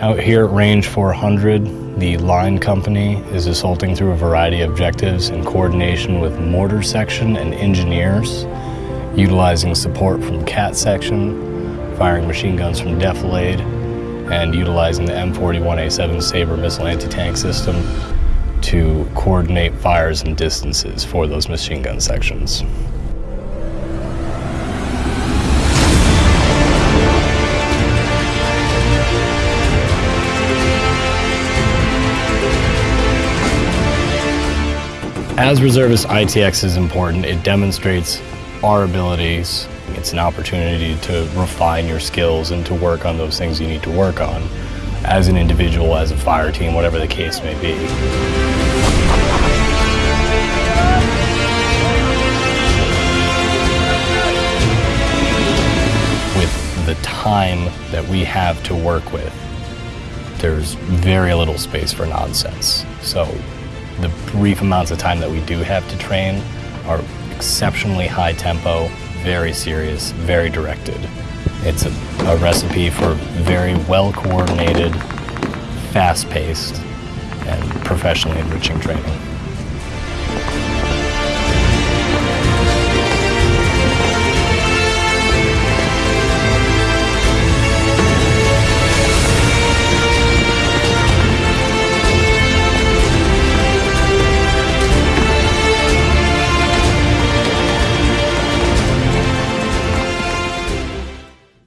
Out here at Range 400, the line company is assaulting through a variety of objectives in coordination with mortar section and engineers, utilizing support from CAAT section, firing machine guns from Defilade, and utilizing the M41A7 Sabre missile anti-tank system to coordinate fires and distances for those machine gun sections. As reservist, ITX is important. It demonstrates our abilities. It's an opportunity to refine your skills and to work on those things you need to work on as an individual, as a fire team, whatever the case may be. With the time that we have to work with, there's very little space for nonsense. So the brief amounts of time that we do have to train are exceptionally high tempo, very serious, very directed. It's a, a recipe for very well coordinated, fast paced, and professionally enriching training.